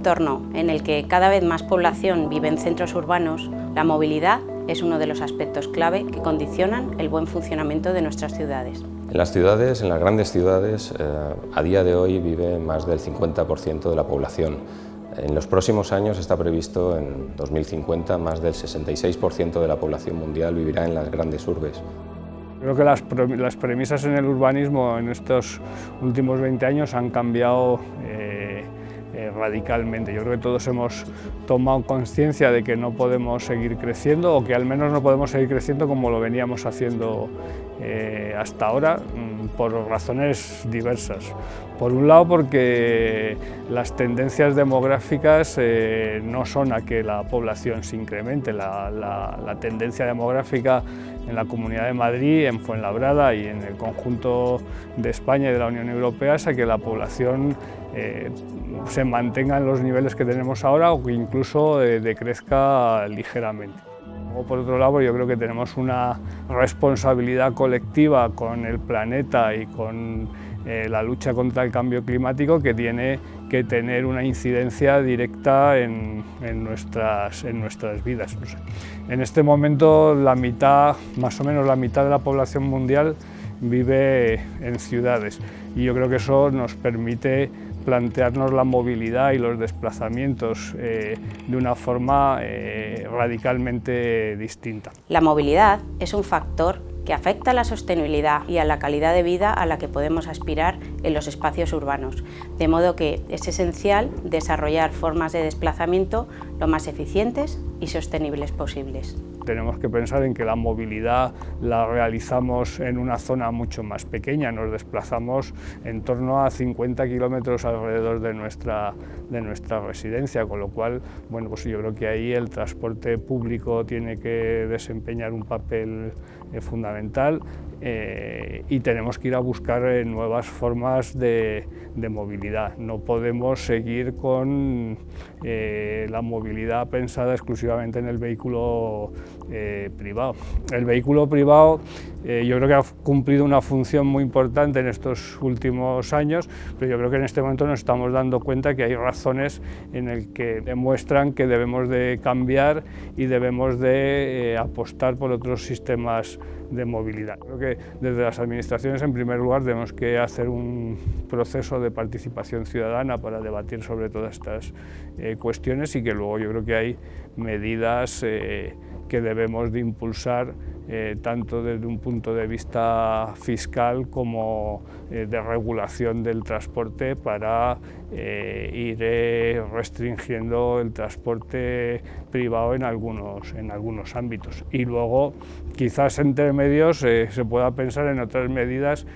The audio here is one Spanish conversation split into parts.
entorno en el que cada vez más población vive en centros urbanos, la movilidad es uno de los aspectos clave que condicionan el buen funcionamiento de nuestras ciudades. En las ciudades, en las grandes ciudades, eh, a día de hoy vive más del 50% de la población. En los próximos años está previsto, en 2050, más del 66% de la población mundial vivirá en las grandes urbes. Creo que las, premisas en el urbanismo en estos últimos 20 años han cambiado eh, eh, radicalmente. Yo creo que todos hemos tomado conciencia de que no podemos seguir creciendo o que al menos no podemos seguir creciendo como lo veníamos haciendo eh, hasta ahora mm, por razones diversas. Por un lado porque las tendencias demográficas eh, no son a que la población se incremente, la, tendencia demográfica en la Comunidad de Madrid, en Fuenlabrada y en el conjunto de España y de la Unión Europea es a que la población eh, se mantenga en los niveles que tenemos ahora o que incluso decrezca ligeramente por otro lado, yo creo que tenemos una responsabilidad colectiva con el planeta y con eh, la lucha contra el cambio climático que tiene que tener una incidencia directa en, nuestras, en nuestras vidas. En este momento la mitad, más o menos la mitad de la población mundial vive en ciudades y yo creo que eso nos permite plantearnos la movilidad y los desplazamientos eh, de una forma eh, radicalmente distinta. La movilidad es un factor que afecta a la sostenibilidad y a la calidad de vida a la que podemos aspirar en los espacios urbanos, de modo que es esencial desarrollar formas de desplazamiento lo más eficientes y sostenibles posibles. Tenemos que pensar en que la movilidad la realizamos en una zona mucho más pequeña, nos desplazamos en torno a 50 kilómetros alrededor de nuestra, de nuestra residencia, con lo cual bueno, pues yo creo que ahí el transporte público tiene que desempeñar un papel eh, fundamental eh, y tenemos que ir a buscar eh, nuevas formas de, movilidad. No podemos seguir con eh, la movilidad pensada exclusivamente en el vehículo privado. El vehículo privado yo creo que ha cumplido una función muy importante en estos últimos años, pero yo creo que en este momento nos estamos dando cuenta que hay razones en las que demuestran que debemos de cambiar y debemos de apostar por otros sistemas de movilidad. Creo que desde las administraciones, en primer lugar, tenemos que hacer un proceso de participación ciudadana para debatir sobre todas estas eh, cuestiones y que luego yo creo que hay medidas eh, que debemos de impulsar eh, tanto desde un punto de vista fiscal como eh, de regulación del transporte para eh, ir restringiendo el transporte privado en algunos, en algunos ámbitos. Y luego, quizás entre medios se pueda pensar en otras medidas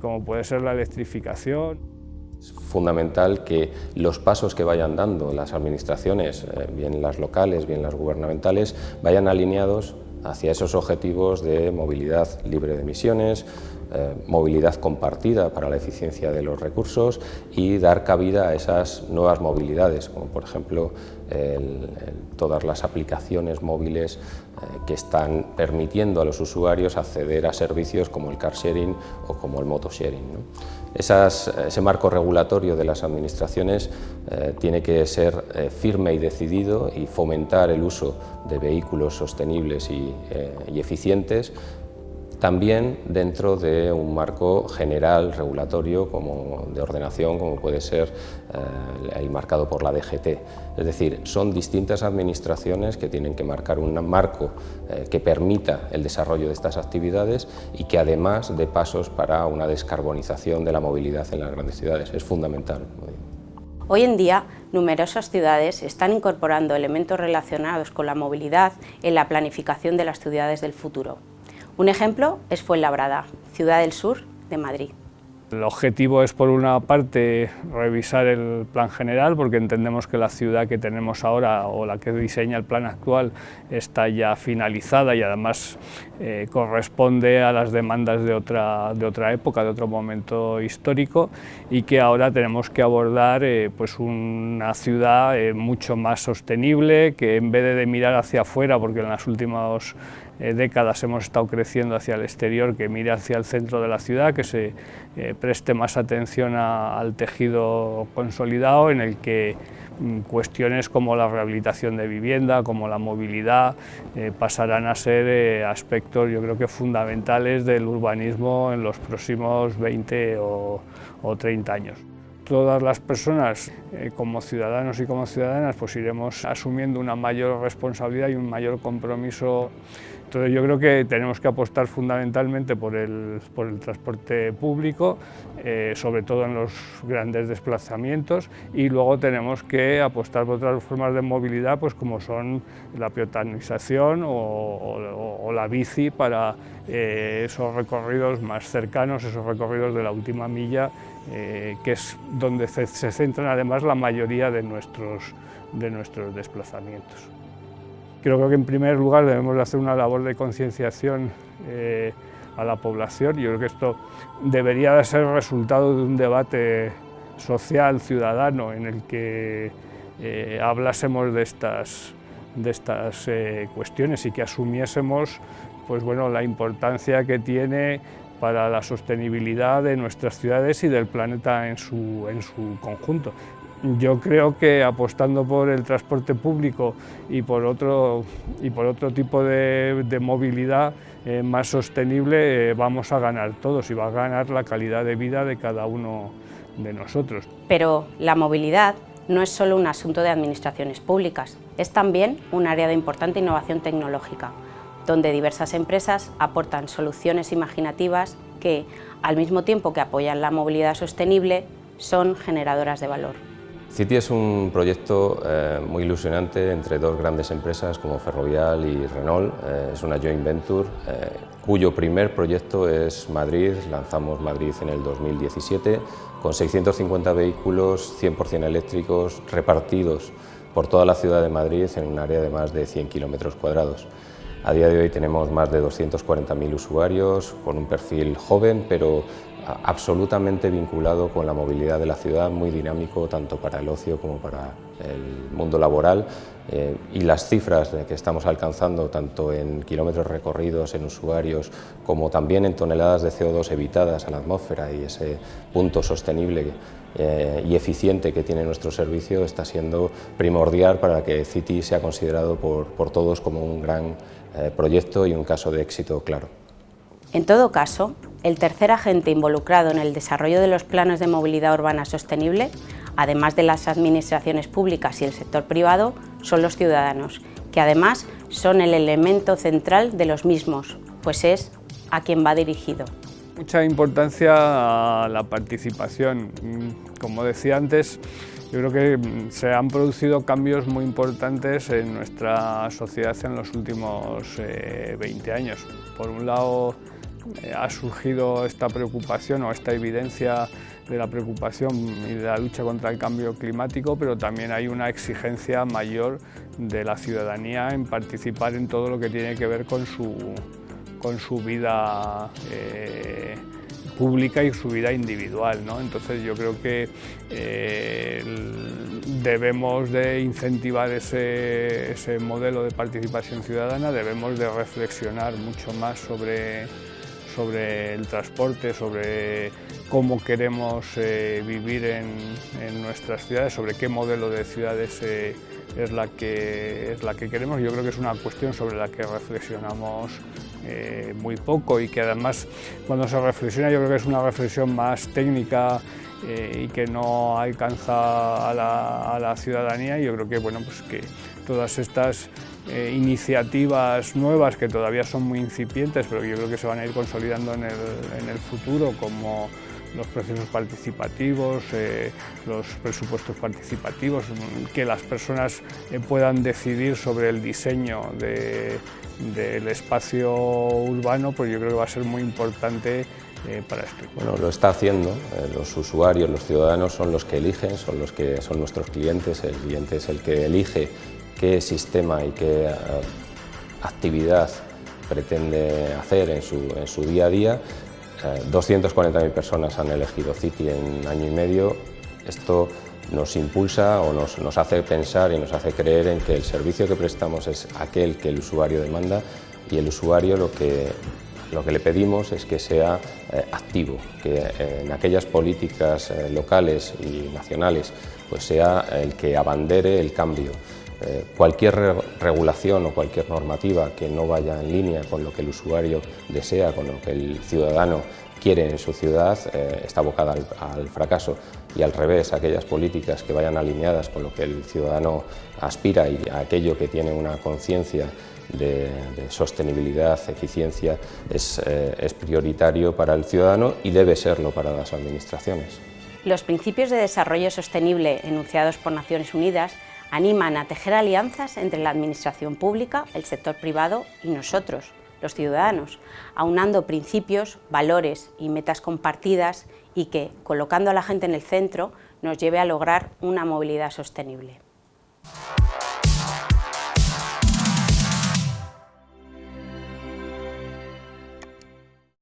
como puede ser la electrificación. Es fundamental que los pasos que vayan dando las administraciones, eh, bien las locales, bien las gubernamentales, vayan alineados hacia esos objetivos de movilidad libre de emisiones, eh, movilidad compartida para la eficiencia de los recursos y dar cabida a esas nuevas movilidades, como por ejemplo todas las aplicaciones móviles eh, que están permitiendo a los usuarios acceder a servicios como el car sharing o como el moto sharing. ese marco regulatorio de las administraciones eh, tiene que ser firme y decidido y fomentar el uso de vehículos sostenibles y eficientes también dentro de un marco general regulatorio como de ordenación como puede ser eh, el marcado por la DGT. Es decir, son distintas administraciones que tienen que marcar un marco eh, que permita el desarrollo de estas actividades y que además dé pasos para una descarbonización de la movilidad en las grandes ciudades. Es fundamental. Hoy en día, numerosas ciudades están incorporando elementos relacionados con la movilidad en la planificación de las ciudades del futuro. Un ejemplo es Fuenlabrada, ciudad del sur de Madrid. El objetivo es, por una parte, revisar el plan general, porque entendemos que la ciudad que tenemos ahora o la que diseña el plan actual está ya finalizada y además eh, corresponde a las demandas de otra, de otra época, de otro momento histórico y que ahora tenemos que abordar eh, pues una ciudad eh, mucho más sostenible, que en vez de mirar hacia afuera, porque en las últimas décadas hemos estado creciendo hacia el exterior, que mire hacia el centro de la ciudad, que se preste más atención al tejido consolidado en el que mm, cuestiones como la rehabilitación de vivienda, como la movilidad, eh, pasarán a ser eh, aspectos yo creo que fundamentales del urbanismo en los próximos 20 o, o 30 años. Todas las personas, eh, como ciudadanos y como ciudadanas, pues iremos asumiendo una mayor responsabilidad y un mayor compromiso entonces yo creo que tenemos que apostar fundamentalmente por el, por el transporte público, eh, sobre todo en los grandes desplazamientos, y luego tenemos que apostar por otras formas de movilidad, pues como son la peatonización o, la bici para eh, esos recorridos más cercanos, esos recorridos de la última milla, eh, que es donde se, se, centran además la mayoría de nuestros, de nuestros desplazamientos. Creo que en primer lugar debemos hacer una labor de concienciación eh, a la población. Yo creo que esto debería de ser resultado de un debate social, ciudadano, en el que eh, hablásemos de estas, de estas eh, cuestiones y que asumiésemos pues, bueno, la importancia que tiene para la sostenibilidad de nuestras ciudades y del planeta en su, en su conjunto. Yo creo que apostando por el transporte público y por otro, y por otro tipo de, movilidad eh, más sostenible eh, vamos a ganar todos y va a ganar la calidad de vida de cada uno de nosotros. Pero la movilidad no es solo un asunto de administraciones públicas, es también un área de importante innovación tecnológica, donde diversas empresas aportan soluciones imaginativas que, al mismo tiempo que apoyan la movilidad sostenible, son generadoras de valor. City es un proyecto eh, muy ilusionante entre dos grandes empresas como Ferrovial y Renault. Eh, es una joint venture eh, cuyo primer proyecto es Madrid. Lanzamos Madrid en el 2017 con 650 vehículos 100% eléctricos repartidos por toda la ciudad de Madrid en un área de más de 100 kilómetros cuadrados. A día de hoy tenemos más de 240.000 usuarios con un perfil joven pero absolutamente vinculado con la movilidad de la ciudad, muy dinámico tanto para el ocio como para el mundo laboral eh, y las cifras que estamos alcanzando tanto en kilómetros recorridos, en usuarios, como también en toneladas de CO2 evitadas a la atmósfera y ese punto sostenible eh, y eficiente que tiene nuestro servicio está siendo primordial para que City sea considerado por, todos como un gran eh, proyecto y un caso de éxito claro. En todo caso, el tercer agente involucrado en el desarrollo de los planos de movilidad urbana sostenible, además de las administraciones públicas y el sector privado, son los ciudadanos, que además son el elemento central de los mismos, pues es a quien va dirigido. Mucha importancia a la participación. Como decía antes, yo creo que se han producido cambios muy importantes en nuestra sociedad en los últimos 20 eh, años. Por un lado, eh, ha surgido esta preocupación o esta evidencia de la preocupación y de la lucha contra el cambio climático, pero también hay una exigencia mayor de la ciudadanía en participar en todo lo que tiene que ver con su, con su vida eh, pública y su vida individual. ¿no? Entonces yo creo que eh, debemos de incentivar ese, ese modelo de participación ciudadana, debemos de reflexionar mucho más sobre sobre el transporte, sobre cómo queremos eh, vivir en, nuestras ciudades, sobre qué modelo de ciudades eh, es, la que, es la que queremos. Yo creo que es una cuestión sobre la que reflexionamos eh, muy poco y que además cuando se reflexiona yo creo que es una reflexión más técnica y que no alcanza a la, a la ciudadanía. Yo creo que, bueno, pues que todas estas iniciativas nuevas que todavía son muy incipientes, pero yo creo que se van a ir consolidando en el, futuro, como los procesos participativos, eh, los presupuestos participativos, que las personas eh, puedan decidir sobre el diseño del espacio urbano, pues yo creo que va a ser muy importante para esto. Bueno, lo está haciendo, los usuarios, los ciudadanos son los que eligen, son los que son nuestros clientes, el cliente es el que elige qué sistema y qué eh, actividad pretende hacer en su, día a día. 240.000 eh, personas han elegido City en un año y medio. Esto nos impulsa o nos, nos, hace pensar y nos hace creer en que el servicio que prestamos es aquel que el usuario demanda y el usuario lo que Lo que le pedimos es que sea eh, activo, que eh, en aquellas políticas eh, locales y nacionales pues sea el que abandere el cambio. Cualquier regulación o cualquier normativa que no vaya en línea con lo que el usuario desea, con lo que el ciudadano quiere en su ciudad, está abocada al, fracaso y al revés, aquellas políticas que vayan alineadas con lo que el ciudadano aspira y aquello que tiene una conciencia de, sostenibilidad, eficiencia, eh, es, prioritario para el ciudadano y debe serlo para las administraciones. Los principios de desarrollo sostenible enunciados por Naciones Unidas animan a tejer alianzas entre la administración pública, el sector privado y nosotros, los ciudadanos, aunando principios, valores y metas compartidas y que, colocando a la gente en el centro, nos lleve a lograr una movilidad sostenible.